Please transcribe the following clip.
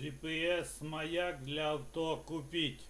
GPS маяк для авто купить.